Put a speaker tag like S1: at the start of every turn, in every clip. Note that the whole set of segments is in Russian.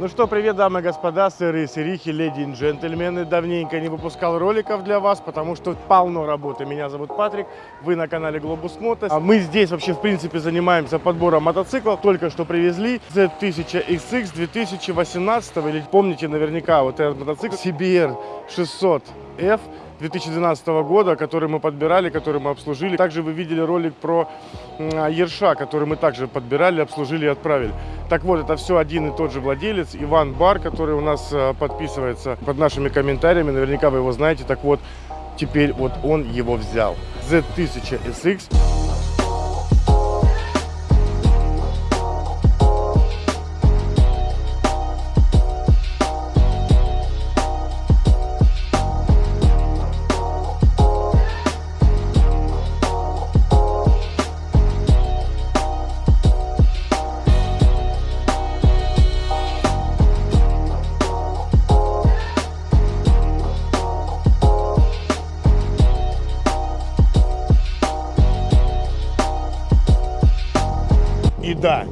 S1: Ну что, привет, дамы и господа, сыры, сырихи, леди и джентльмены. Давненько не выпускал роликов для вас, потому что полно работы. Меня зовут Патрик, вы на канале Globus Motos. А мы здесь вообще, в принципе, занимаемся подбором мотоциклов. Только что привезли Z1000XX 2018, или помните наверняка вот этот мотоцикл CBR 600F 2012 года, который мы подбирали, который мы обслужили. Также вы видели ролик про Ерша, который мы также подбирали, обслужили и отправили. Так вот, это все один и тот же владелец, Иван Бар, который у нас э, подписывается под нашими комментариями. Наверняка вы его знаете. Так вот, теперь вот он его взял. Z1000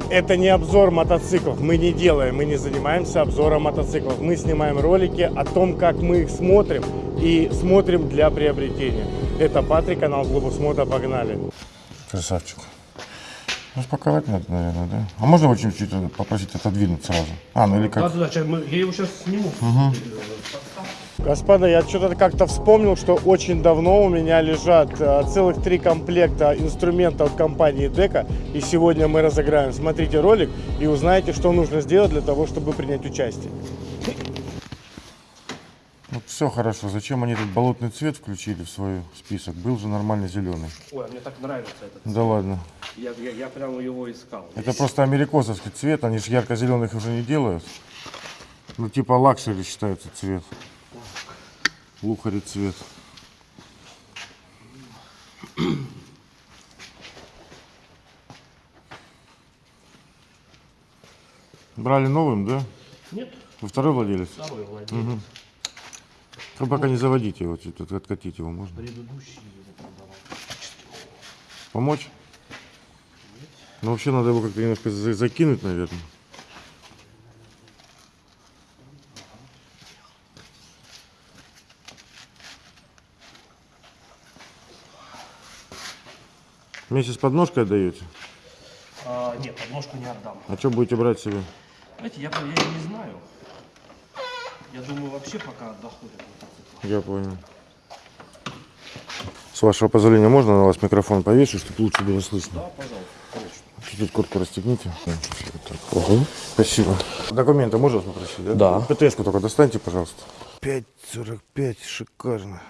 S1: это не обзор мотоциклов. Мы не делаем, мы не занимаемся обзором мотоциклов. Мы снимаем ролики о том, как мы их смотрим и смотрим для приобретения. Это Патрик, канал Глобус Мото. Погнали.
S2: Красавчик. Распаковать надо, наверное, да? А можно его чуть-чуть попросить отодвинуть сразу? А, ну или
S3: Да,
S2: как?
S3: да, да, мы- я его сейчас сниму.
S1: Господа, я что-то как-то вспомнил, что очень давно у меня лежат э, целых три комплекта инструментов компании Дека. И сегодня мы разыграем. Смотрите ролик и узнаете, что нужно сделать для того, чтобы принять участие.
S2: Вот все хорошо. Зачем они этот болотный цвет включили в свой список? Был же нормально зеленый.
S3: Ой, а мне так нравится этот.
S2: Да ладно.
S3: Я, я, я прямо его искал.
S2: Это просто америкосовский цвет. Они же ярко-зеленых уже не делают. Ну типа luxury считается цвет. Luxury цвет. Брали новым, да?
S3: Нет,
S2: Вы второй владелец?
S3: второй владелец.
S2: Вы пока не заводите его, чуть-чуть откатить его можно.
S3: Предыдущий его продавал.
S2: Помочь? Ну вообще надо его как-то немножко за- закинуть, наверное. Вместе с подножкой отдаете?
S3: А, нет, подножку не отдам.
S2: А что будете брать себе?
S3: Знаете, я, я не знаю. Я думаю, вообще пока доходит.
S2: Я понял. С вашего позволения можно на вас микрофон повешу, чтобы лучше было слышно?
S3: Да, пожалуйста.
S2: Чуть-чуть куртку расстегните. Вот. Ого. Спасибо. Документы можно попросить, да?
S3: Да.
S2: ПТС-ку только достаньте, пожалуйста. 5.45, шикарно.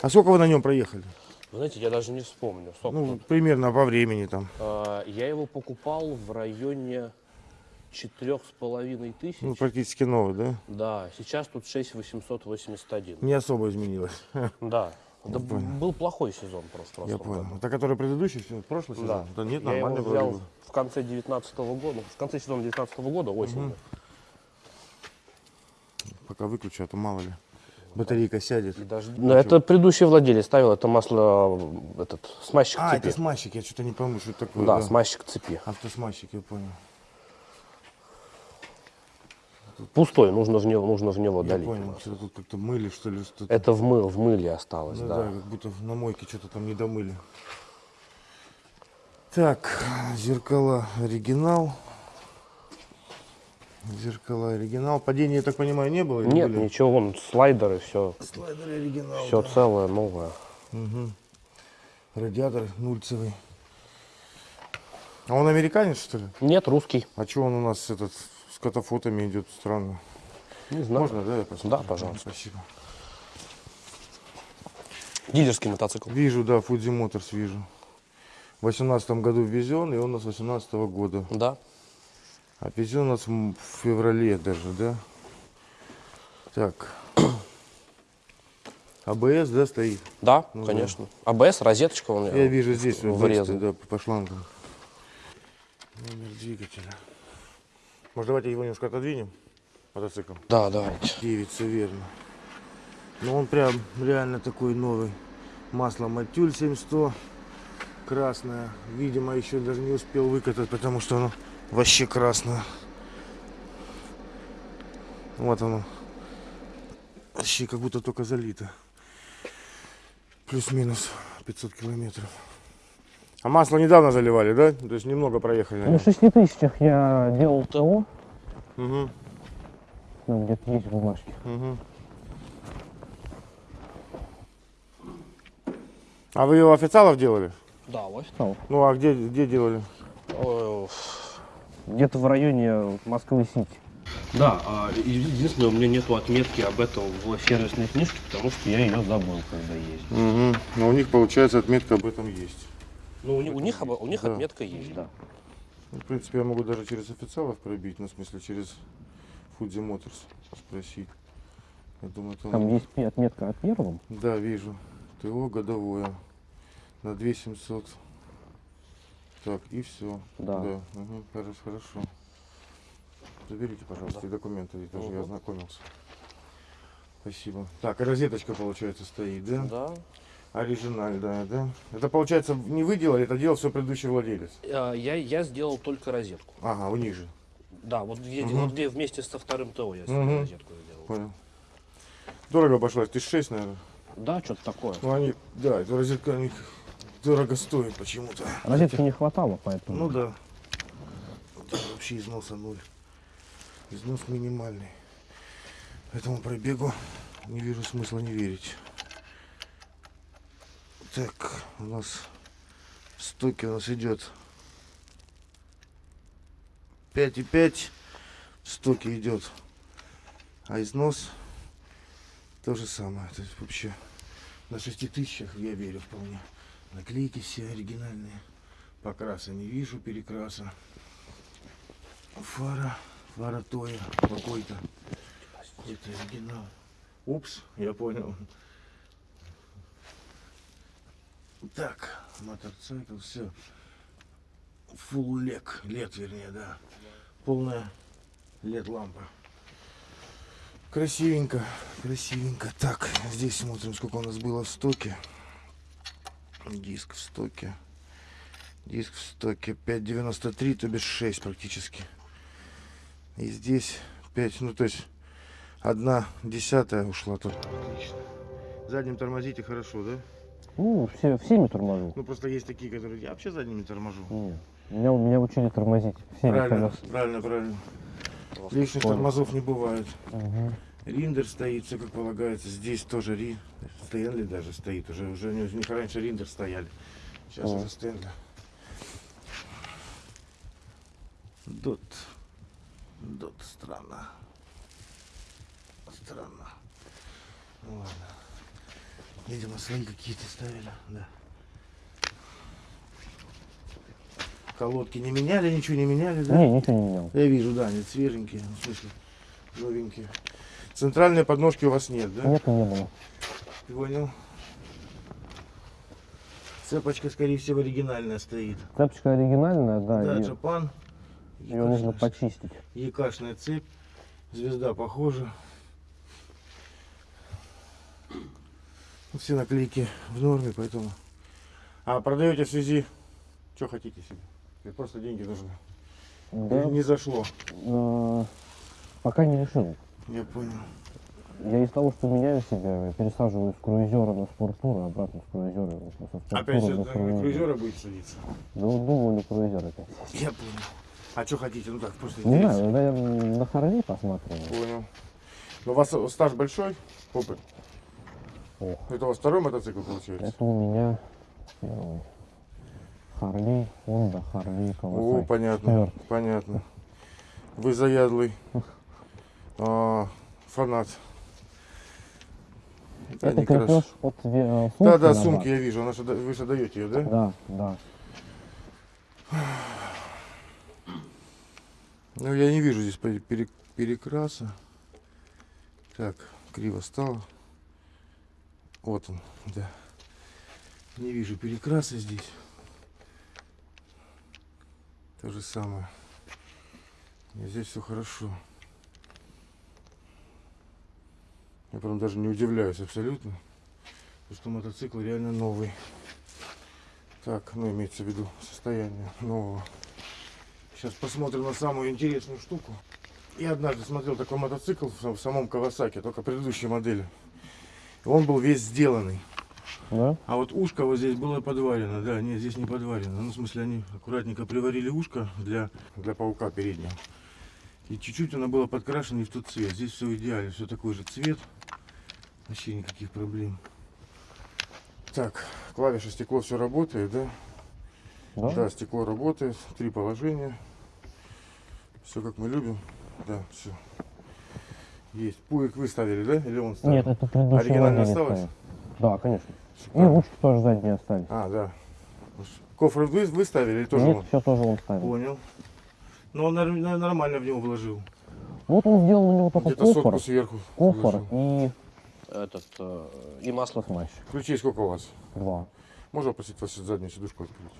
S2: А сколько вы на нем проехали?
S3: Вы знаете, я даже не вспомню. Сколько
S2: Ну,
S3: тут?
S2: примерно по времени там.
S3: А, я его покупал в районе четырех с половиной тысяч.
S2: Ну, практически новый, да?
S3: Да, сейчас тут 6881.
S2: Не особо изменилось.
S3: Да. Да был плохой сезон просто.
S2: Я
S3: прошлом году.
S2: понял. Это который предыдущий, прошлый сезон?
S3: Да.
S2: нет,
S3: я его
S2: нормально
S3: взял
S2: вроде бы.
S3: в конце 19 года, в конце сезона 19 года, осенью.
S2: Пока выключу, а то мало ли. Батарейка сядет.
S3: И даже- Ну, это предыдущий владелец ставил, это масло, э, этот, смазчик
S2: А,
S3: цепи.
S2: это смазчик, я что-то не пойму, что это такое.
S3: да, смазчик цепи.
S2: Автосмазчик, я понял.
S3: Пустой, нужно в него, нужно в него
S2: Я
S3: долить.
S2: понял, что тут как-то мыли, что ли, что-то.
S3: Это в, мыл, в мыле осталось,
S2: Ну
S3: да.
S2: да, как будто на мойке что-то там не домыли. Так, зеркала оригинал. Зеркала оригинал. Падения, я так понимаю, не было?
S3: Нет,
S2: были?
S3: ничего, вон слайдеры, все,
S2: Слайдер оригинал.
S3: все целое, новое.
S2: Радиатор нульцевый. А он американец, что ли?
S3: Нет, русский.
S2: А что он у нас этот с катафотами идет странно?
S3: Не знаю.
S2: Можно, да, я посмотрю?
S3: Да, пожалуйста.
S2: Спасибо.
S3: Дилерский мотоцикл.
S2: Вижу, да, Fuji Motors вижу. В восемнадцатом году ввезен, и он у нас 18 года.
S3: Да.
S2: А у нас в феврале даже, да? Так. АБС, да, стоит?
S3: Да,
S2: Ну да.
S3: конечно. АБС, розеточка у меня.
S2: Я вижу здесь
S3: врезан.
S2: да, по шлангам. Номер двигателя. Может, давайте его немножко отодвинем? Мотоцикл.
S3: Да, давайте.
S2: Девица, верно. Ну, он прям реально такой новый. Масло Матюль 7100. Красное. Видимо, еще даже не успел выкатать, потому что оно вообще красное. Вот оно. Вообще как будто только залито. Плюс-минус 500 километров. А масло недавно заливали, да? То есть немного проехали.
S3: На 6 тысячах я делал ТО.
S2: Угу,
S3: Ну, где-то есть бумажки.
S2: угу. А вы у официалов делали?
S3: Да, вот стал.
S2: Ну а где, где делали?
S3: Где-то в районе Москвы-Сити. Да, а единственное, у меня нету отметки об этом в сервисной книжке, потому что я ее забыл, когда ездил.
S2: Угу. Но у них получается отметка об этом есть.
S3: Ну, у, них- у них, об- у них
S2: Да.
S3: отметка есть, да.
S2: Ну, в принципе, я могу даже через официалов пробить, ну, в смысле, через Fuji Motors спросить. Я думаю, там...
S3: Там есть отметка о первом.
S2: Да, вижу. ТО годовое. На 2700. Так, и все.
S3: Да.
S2: Угу, хорошо, хорошо. Заберите, пожалуйста, и документы, и тоже я
S3: Мгм.
S2: ознакомился. Спасибо. Так, розеточка, получается, стоит, да?
S3: Да.
S2: Оригинальная, да? Это, получается, не вы делали, это делал все предыдущий владелец.
S3: Я, я сделал только розетку.
S2: Ага, у них же.
S3: Да, вот где,
S2: Мгм.
S3: вот где вместе со вторым ТО я
S2: Мгм.
S3: розетку сделал.
S2: Понял. Дорого обошлось, тысяч шесть, наверное.
S3: Да, что-то такое.
S2: Ну, они, да, эта розетка у них дорого стоит почему-то.
S3: Розетки не хватало, поэтому.
S2: Ну да. Тут вообще износа ноль. Износ минимальный. Этому пробегу не вижу смысла не верить. Так, у нас в стоке у нас идет 5,5 в стоке идет. А износ то же самое. То есть вообще на 6 тысячах я верю вполне. Наклейки все оригинальные. Покраса не вижу, перекраса. Фара, фара Тоя какой-то. Какой-то оригинал. Упс, я понял. Так, мотоцикл, все. Фулл лек, лет вернее, да. Полная лет лампа. Красивенько, красивенько. Так, здесь смотрим, сколько у нас было в стоке. Диск в стоке. Диск в стоке 5.93, то бишь 6 практически. И здесь 5, ну то есть одна десятая ушла тут. Отлично. Задним тормозите хорошо, да?
S3: Ну, все, всеми торможу.
S2: Ну просто есть такие, которые я вообще задними торможу.
S3: Не, Меня, меня учили тормозить всеми
S2: Правильно,
S3: колесами.
S2: правильно, правильно. Лишних тормозов не бывает.
S3: Мгм.
S2: Риндер стоит, все как полагается. Здесь тоже Ри. Стэнли даже стоит. Уже, уже у них раньше Риндер стояли. Сейчас
S3: О.
S2: уже Стэнли. Дот. Дот. Странно. Странно. Ну ладно. Видимо, свои какие-то ставили. Да. Колодки не меняли, ничего не меняли, да?
S3: Не, ничего не менял.
S2: Я вижу, да, они свеженькие, в смысле, новенькие. Центральной подножки у вас нет, да?
S3: Нет, не было.
S2: Понял. Цепочка, скорее всего, оригинальная стоит.
S3: Цепочка оригинальная, да,
S2: Да,
S3: и
S2: Джапан.
S3: ее нужно почистить.
S2: Якашная цепь. Звезда похожа. Все наклейки в норме, поэтому. А продаете в связи, что хотите себе? Или просто деньги нужны?
S3: Да,
S2: Или не зашло.
S3: э, пока не решил.
S2: Я понял.
S3: Я из того, что меняю себя, пересаживаю с круизера на спорттур, а обратно с круизера со
S2: Опять же,
S3: на
S2: на
S3: круизер.
S2: крузера будете садиться?
S3: Ну, думаю, на круизер опять.
S2: Я понял. А что хотите? Ну так, просто
S3: Не
S2: интересно.
S3: знаю, наверное, на Харли посматриваю.
S2: Понял. Ну, у вас стаж большой? Опыт?
S3: Ох.
S2: Это у вас второй мотоцикл получается?
S3: Это у меня первый. Харли, Honda, Харли,
S2: О,
S3: Kawasaki.
S2: понятно,
S3: Четвёртый.
S2: понятно. Вы заядлый а, фанат. Да,
S3: Это
S2: краш-
S3: крепеж от э, сумки
S2: Да, да, сумки я вижу. Она же вы же даете ее, да?
S3: Да, да.
S2: Ну, я не вижу здесь пере- пере- перекраса. Так, криво стало. Вот он, да. Не вижу перекраса здесь. То же самое. И здесь все хорошо. Я прям даже не удивляюсь абсолютно. Потому что мотоцикл реально новый. Так, ну имеется в виду состояние нового. Сейчас посмотрим на самую интересную штуку. Я однажды смотрел такой мотоцикл в самом Кавасаке, только предыдущей модели. Он был весь сделанный.
S3: Да?
S2: А вот ушко вот здесь было подварено. Да, нет, здесь не подварено. Ну, в смысле, они аккуратненько приварили ушко для, для паука переднего. И чуть-чуть оно было подкрашено не в тот цвет. Здесь все идеально, все такой же цвет. Вообще никаких проблем. Так, клавиша, стекло, все работает, да?
S3: Да?
S2: Да, стекло работает. Три положения. Все как мы любим. Да, все. Есть. Пуик вы ставили, да? Или он ставил?
S3: Нет, это предыдущий
S2: Оригинально осталось?
S3: стоит. Да, конечно. И
S2: Шикарно.
S3: ручки тоже задние остались.
S2: А, да. Кофр вы, вы ставили или тоже
S3: Нет,
S2: он?
S3: все тоже он ставил.
S2: Понял. Ну, он нормально в него вложил.
S3: Вот он сделал у него только
S2: Где-то сотку сверху.
S3: кофр и этот э, и масло смащ.
S2: Ключей сколько у вас?
S3: Два.
S2: Можно попросить вас заднюю сидушку открыть?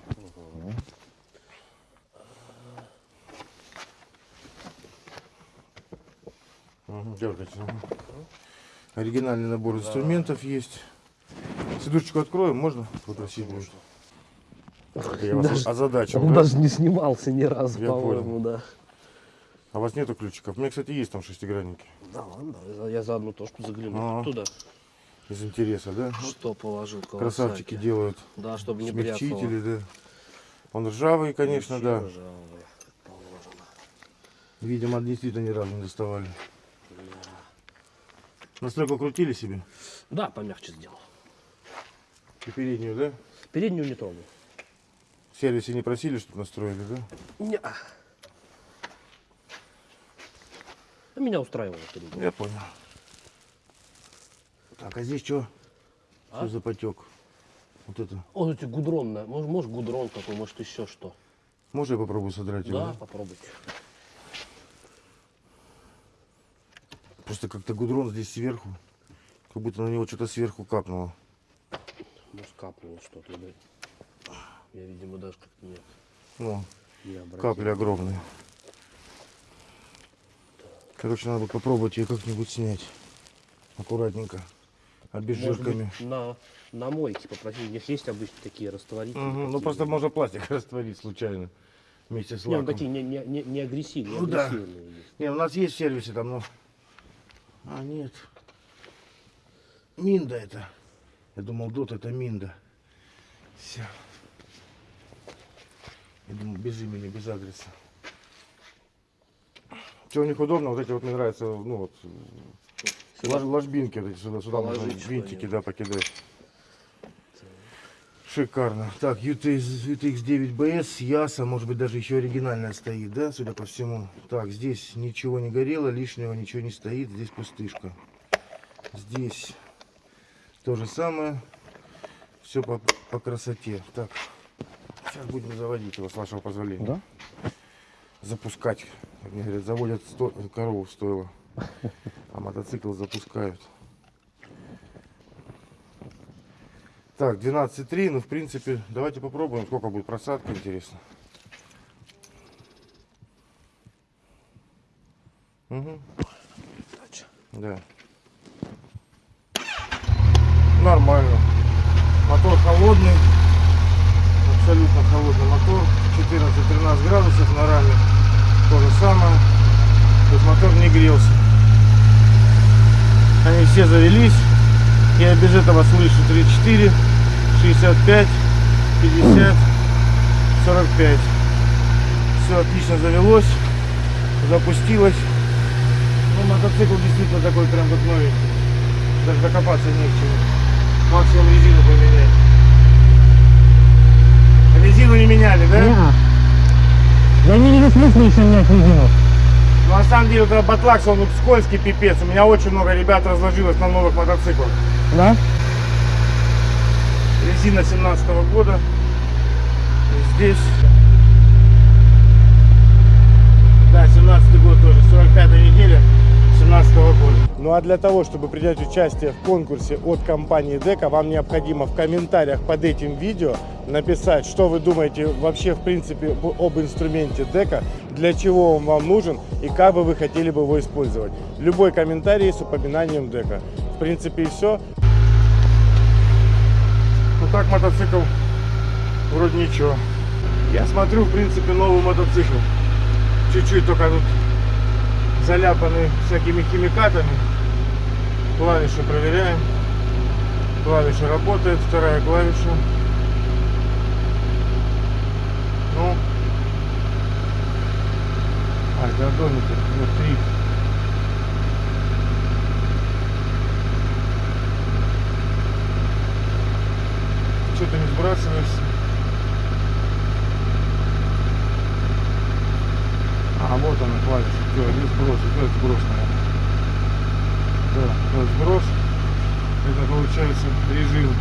S2: Угу, дергайте. Оригинальный набор инструментов есть. Сидушечку откроем, можно попросить? будет? Я вас
S4: Даже-
S2: озадачил,
S4: Он
S2: да?
S4: даже не снимался ни разу,
S2: Я
S4: по-моему, да.
S2: А у вас нету ключиков? У меня, кстати, есть там шестигранники.
S4: Да ладно, я- за одну точку загляну.
S2: Ага.
S4: Туда.
S2: Из интереса, да?
S4: Что положил.
S2: Красавчики делают.
S4: Да, чтобы не.
S2: Смягчители, да. Он ржавый, конечно,
S4: Вообще
S2: да.
S4: ржавый, положено.
S2: Видимо, действительно ни разу не доставали. Настройку крутили себе?
S4: Да, помягче сделал.
S2: И переднюю, да?
S4: Переднюю не трогал.
S2: В сервисе не просили, чтобы настроили, да?
S4: Не. Меня устраивало.
S2: Я понял. Так, а здесь что?
S4: А?
S2: Что за потек? Вот это.
S4: Вот эти гудронные. Может, может гудрон какой, может еще что.
S2: Можно я попробую содрать его?
S4: Да, попробуйте.
S2: Просто как-то гудрон здесь сверху. Как будто на него что-то сверху капнуло.
S4: Может капнуло что-то. да. Я, видимо, даже как-то нет.
S2: Ну,
S4: Не обратил.
S2: капли огромные. Короче, надо попробовать ее как-нибудь снять. Аккуратненько. Обезжирками.
S4: быть, на, на мойке попросить. У них есть обычно такие растворители.
S2: Мгм, Ну просто можно пластик растворить случайно. Вместе с
S4: Не, ну
S2: лаком.
S4: такие не, не, не, не агрессивные,
S2: Ну да.
S4: есть.
S2: Не, у нас есть в сервисе там, но... А, нет. Минда это. Я думал, дот это Минда. Все. Я думал, без имени, без адреса. Что у них удобно, вот эти вот мне нравятся, ну вот, лож- ложбинки вот эти сюда, сюда можно винтики, да, покидать. Шикарно. Так, UTX, UTX 9BS, Яса, может быть даже еще оригинальная стоит, да, судя по всему. Так, здесь ничего не горело, лишнего ничего не стоит, здесь пустышка. Здесь то же самое, все по, по красоте. Так, сейчас будем заводить его, с вашего позволения.
S3: Да?
S2: Запускать. Как мне говорят, заводят сто- корову в стойло, а мотоцикл запускают. Так, 12.3, ну в принципе, давайте попробуем, сколько будет просадка, интересно. Угу. Да. Нормально. Мотор холодный. Абсолютно холодный мотор. 14-13 градусов на раме. То же самое. То есть мотор не грелся. Они все завелись. Я без этого слышу 34, 65, 50, 45. Все отлично завелось, запустилось. Ну, мотоцикл действительно такой прям как новенький. Даже докопаться не к чему. Максимум резину поменять. Резину не меняли, да?
S3: Я не вижу смысла еще менять резину.
S2: Ну, на самом деле, вот этот батлакс, он вот скользкий пипец. У меня очень много ребят разложилось на новых мотоциклах.
S3: Да?
S2: Резина 17 года. И здесь. Да, 17 год тоже. 45 неделя 17 года. Ну а для того, чтобы принять участие в конкурсе от компании Дека, вам необходимо в комментариях под этим видео написать, что вы думаете вообще в принципе об инструменте Дека, для чего он вам нужен и как бы вы хотели бы его использовать. Любой комментарий с упоминанием Дека. В принципе и все. Ну так мотоцикл вроде ничего. Я смотрю, в принципе, новый мотоцикл. Чуть-чуть только тут заляпаны всякими химикатами. Клавиши проверяем. Клавиша работает, вторая клавиша. Ну. А, гандоники. Вот три. Что ты не сбрасываешься? А, вот она клавиша. Все, это сброс, это сброс, наверное. Да, это сброс. Это получается режим.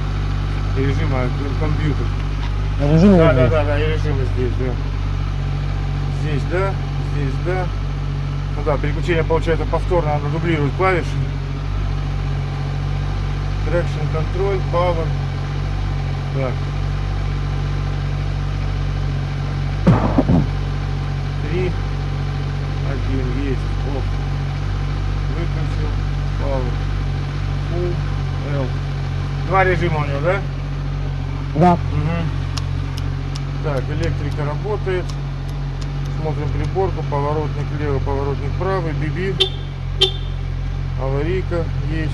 S2: Режим, а компьютер.
S3: Режим
S2: Да, да, да, да, и режимы здесь, да. Здесь, да, здесь, да. Ну да, переключение получается повторно, надо дублировать клавиши. Traction control, power. Так. Три. Один есть. Оф. Выключил. Power. Full. L. Два режима у него, да?
S3: Да.
S2: Мгм. Так, электрика работает. Смотрим приборку, поворотник левый, поворотник правый, биби. Аварийка есть.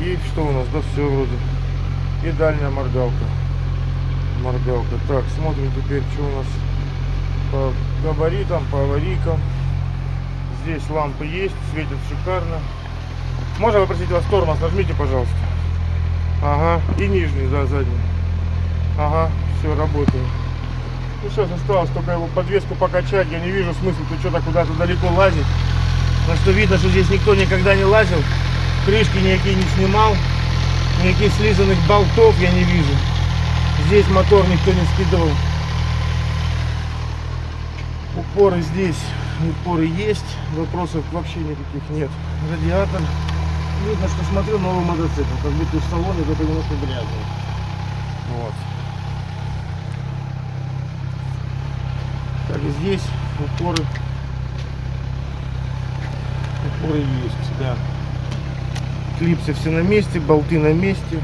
S2: И что у нас? Да все вроде. И дальняя моргалка. Моргалка. Так, смотрим теперь, что у нас по габаритам, по аварийкам. Здесь лампы есть, светят шикарно. Можно попросить вас тормоз, нажмите, пожалуйста. Ага, и нижний, да, задний. Ага, все, работает. Ну сейчас осталось только его подвеску покачать. Я не вижу смысла тут что-то куда-то далеко лазить. Потому что видно, что здесь никто никогда не лазил. Крышки никакие не снимал. Никаких слизанных болтов я не вижу. Здесь мотор никто не скидывал. Упоры здесь, упоры есть. Вопросов вообще никаких нет. Радиатор. Видно, что смотрю новый мотоцикл. Как будто в салоне только немножко грязный. Вот. Так, и здесь упоры. Упоры есть, да. Клипсы все на месте, болты на месте.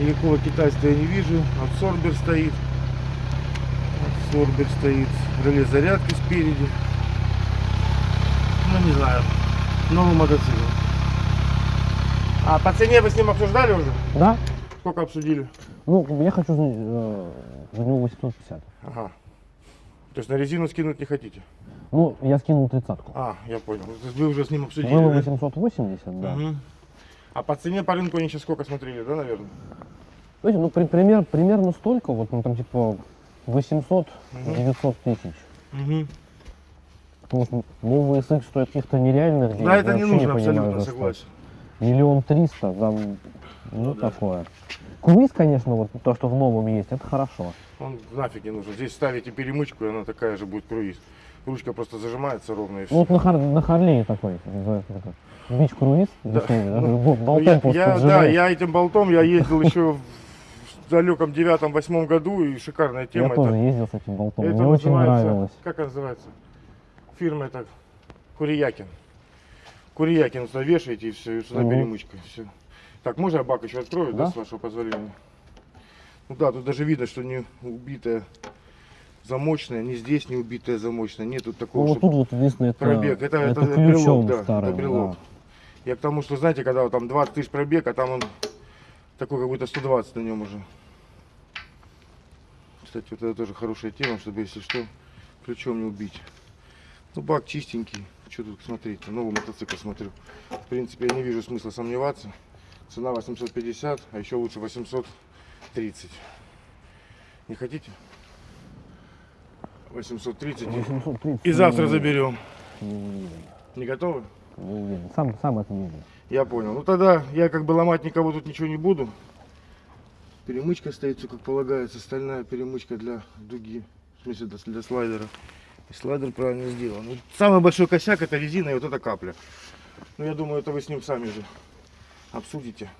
S2: Никакого китайства я не вижу. Абсорбер стоит. Абсорбер стоит. Реле зарядки спереди. Ну, не знаю. Новый мотоцикл. А по цене вы с ним обсуждали уже?
S3: Да?
S2: Сколько обсудили?
S3: Ну, я хочу за, э, за него 850.
S2: Ага. То есть на резину скинуть не хотите?
S3: Ну, я скинул тридцатку.
S2: А, я понял. То есть Вы уже с ним обсудили.
S3: Было
S2: да?
S3: 880, да.
S2: Мгм. А по цене по рынку они сейчас сколько смотрели, да, наверное?
S3: Знаете, ну, при- пример, примерно столько, вот, ну, там, типа, 800-900 тысяч.
S2: Угу.
S3: Что новый SX стоит каких-то нереальных денег.
S2: Да, это не нужно,
S3: понимаю,
S2: абсолютно
S3: что.
S2: согласен.
S3: Миллион триста, там, ну,
S2: да.
S3: такое. Круиз, конечно, вот то, что в новом есть, это хорошо.
S2: Он нафиг не нужен. Здесь ставите перемычку, и она такая же будет круиз. Ручка просто зажимается ровно и все.
S3: Ну, вот на, Хар- на Харлее такой, называется как это, бич круиз,
S2: Да. Ну,
S3: бо-
S2: Ну,
S3: болтом
S2: я, я- да, я этим болтом я ездил еще в далеком девятом-восьмом году, и шикарная
S3: Я
S2: тема.
S3: тоже
S2: это,
S3: ездил с этим болтом,
S2: это
S3: мне очень нравилось.
S2: Как она называется? Фирма это Куриякин. Куриякин сюда вешаете и все, и сюда перемычка. Все. Так, можно я бак еще открою, да,
S3: Да.
S2: с вашего позволения? Ну да, тут даже видно, что не убитая замочная, ни здесь не убитая замочная. Нет тут
S3: Ну,
S2: такого,
S3: вот
S2: чтобы
S3: тут вот единственное, это,
S2: пробег. Это, это,
S3: это
S2: брелок,
S3: ключом
S2: да,
S3: старым,
S2: это брелок.
S3: да.
S2: Я к тому, что, знаете, когда вот там 20 тысяч пробег, а там он такой, как будто 120 на нем уже. Кстати, вот это тоже хорошая тема, чтобы, если что, ключом не убить. Ну, бак чистенький. Что тут смотреть? Новый мотоцикл смотрю. В принципе, я не вижу смысла сомневаться. Цена 850, а еще лучше 830. Не хотите? 830. и-
S3: 830.
S2: И завтра
S3: не-
S2: заберем.
S3: Не
S2: Не готовы?
S3: Не уверен. Сам, сам это не уверен.
S2: Я понял. Ну тогда я как бы ломать никого тут ничего не буду. Перемычка стоит, все как полагается. Стальная перемычка для дуги. В смысле для, для слайдера. И слайдер правильно сделан. Ну, самый большой косяк это резина и вот эта капля. Ну я думаю, это вы с ним сами же обсудите.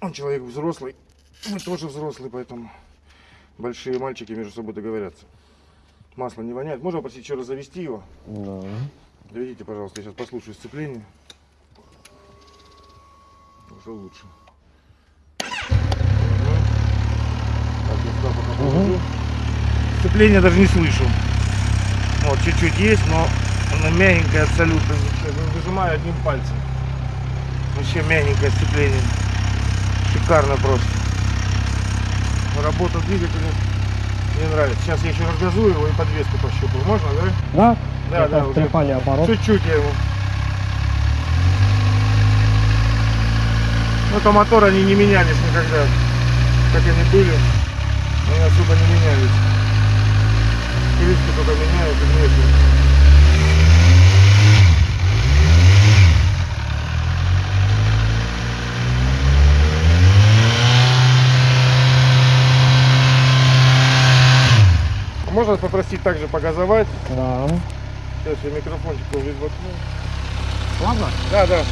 S2: Он человек взрослый. Мы тоже взрослый, поэтому большие мальчики между собой договорятся. Масло не воняет. Можно попросить еще раз завести его?
S3: Да.
S2: Доведите, пожалуйста, я сейчас послушаю сцепление. Уже лучше. Так, я сюда пока
S3: Мгм.
S2: положу. Сцепление даже не слышу. Вот, чуть-чуть есть, но Она мягенькая абсолютно. Ну, Выжимаю одним пальцем. Вообще мягенькое сцепление. Шикарно просто. Работа двигателя мне нравится. Сейчас я еще разгазую его и подвеску пощупаю. Можно, да?
S3: Да?
S2: Да, да,
S3: трепание оборот.
S2: Чуть-чуть я его. Ну, то мотор они не менялись никогда. Как они были, они особо не менялись. Крышки только меняют и внешне. Можно попросить также погазовать?
S3: Да.
S2: Сейчас я микрофончик воткну.
S3: Ладно?
S2: Да, да.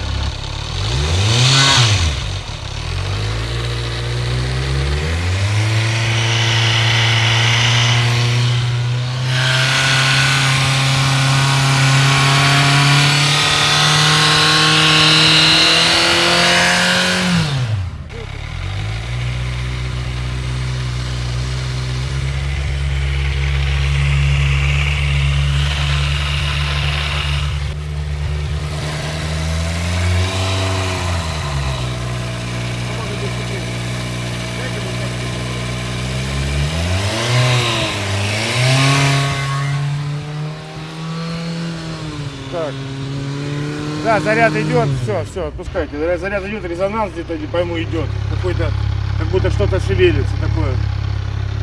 S2: Так. Заряд идет, все, все, отпускайте. Заряд идет, резонанс где-то, не пойму, идет. Какой-то, как будто что-то шевелится такое.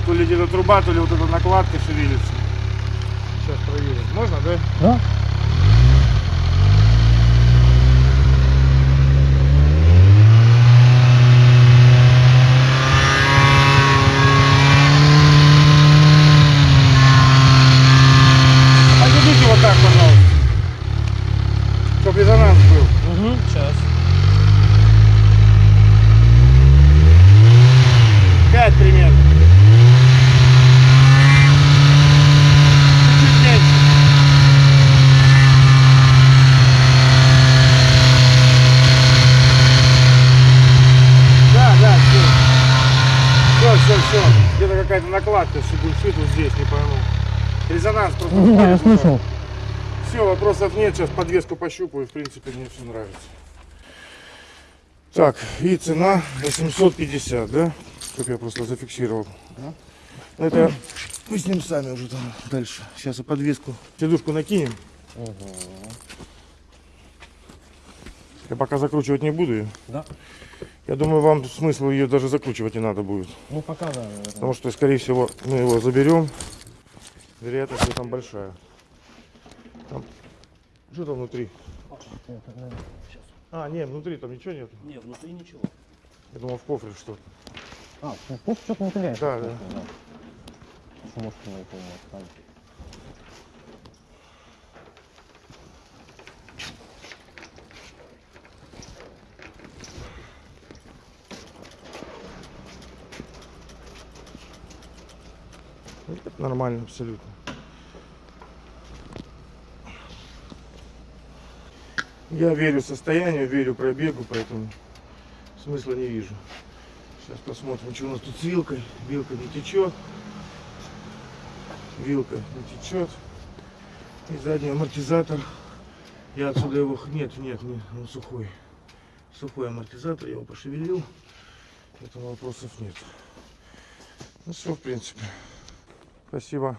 S2: То ли где-то труба, то ли вот эта накладка шевелится. Сейчас проверим. Можно, да?
S3: Да.
S2: Подведите вот так, пожалуйста. Чтоб резонанс был.
S3: Угу, сейчас.
S2: Пять примерно. Чуть-чуть меньше. Да, да, все. Все. Где-то какая-то накладка шибульшит вот здесь, не пойму. Резонанс просто.
S3: Не, я
S2: вот так.
S3: слышал.
S2: Все, вопросов нет. Сейчас подвеску пощупаю. В принципе, мне все нравится. Так, и цена 850, да? Чтоб я просто зафиксировал. Ну, это мы с ним сами уже там дальше. Сейчас и подвеску. Сидушку накинем. Я пока закручивать не буду ее.
S3: Да.
S2: Я думаю, вам смысл ее даже закручивать не надо будет.
S3: Ну, пока да, наверное.
S2: Потому что, скорее всего, мы его заберем. Вероятность там большая. Там... Что там внутри? А, не, внутри там ничего нет.
S5: Не, внутри ничего.
S2: Я думал, в кофре что.
S3: А, ну, тут что-то не.
S2: Да, да.
S3: Что может на это
S2: нормально абсолютно. Я верю состоянию, верю пробегу, поэтому смысла не вижу. Сейчас посмотрим, что у нас тут с вилкой. Вилка не течет. Вилка не течет. И задний амортизатор. Я отсюда его... Нет, нет, нет, он сухой. Сухой амортизатор, я его пошевелил. Поэтому вопросов нет. Ну все, в принципе. Спасибо.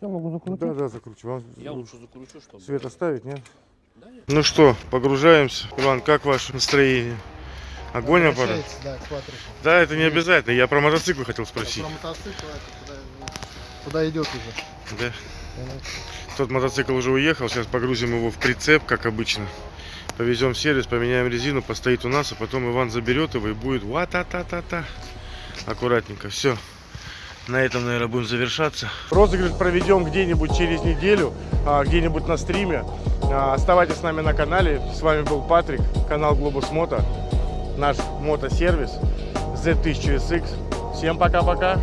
S3: Я могу закрутить.
S2: Да, да, закручиваю. Вам
S5: Я лучше закручу, чтобы...
S2: свет оставить, нет?
S5: Да, нет.
S2: Ну что, погружаемся. Иван, как ваше настроение? Огонь аппарат?
S6: Да.
S2: Да, это не обязательно. Я про мотоцикл хотел спросить.
S6: Про мотоцикл это куда, куда идет уже.
S2: Да. Тот мотоцикл уже уехал, сейчас погрузим его в прицеп, как обычно. Повезем в сервис, поменяем резину, постоит у нас, а потом Иван заберет его и будет ва-та-та-та-та. Аккуратненько, все. На этом, наверное, будем завершаться. Розыгрыш проведем где-нибудь через неделю, а, где-нибудь на стриме. А, Оставайтесь с нами на канале. С вами был Патрик, канал Globus Moto, наш мотосервис Z1000SX. Всем пока-пока.